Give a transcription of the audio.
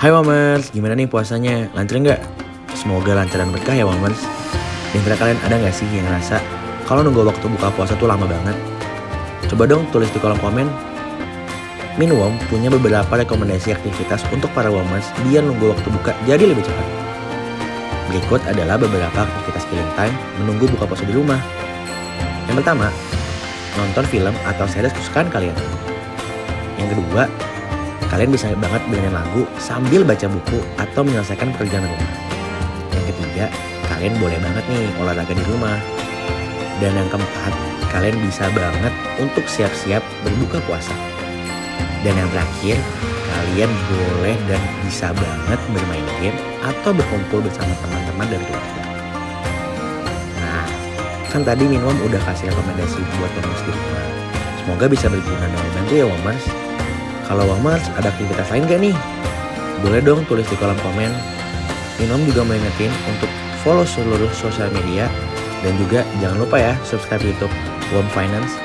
Hai Wamers, gimana nih puasanya? Lancar nggak? Semoga lancar dan berkah ya Wamers. Di antara kalian ada nggak sih yang ngerasa kalau nunggu waktu buka puasa tuh lama banget? Coba dong tulis di kolom komen. Minwom punya beberapa rekomendasi aktivitas untuk para Womers biar nunggu waktu buka jadi lebih cepat. Berikut adalah beberapa aktivitas killing time menunggu buka puasa di rumah. Yang pertama, nonton film atau series kesukaan kalian. Yang kedua, kalian bisa banget dengerin lagu sambil baca buku atau menyelesaikan pekerjaan rumah. Yang ketiga, kalian boleh banget nih olahraga di rumah. Dan yang keempat, kalian bisa banget untuk siap-siap berbuka puasa. Dan yang terakhir, kalian boleh dan bisa banget bermain game atau berkumpul bersama teman-teman dari keluarga. Nah, kan tadi Minwom udah kasih rekomendasi buat Womers di rumah. Semoga bisa berguna dan membantu ya Womers. Kalau Womers ada aktivitas lain gak nih? Boleh dong tulis di kolom komen. Minwom juga mau ingetin untuk follow seluruh sosial media dan juga jangan lupa ya subscribe YouTube Wom Finance